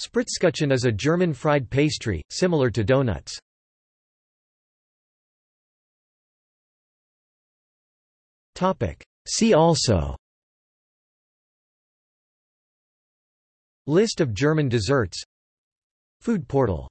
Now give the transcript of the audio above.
Spritzkuchen is a German fried pastry, similar to donuts. See also List of German desserts Food portal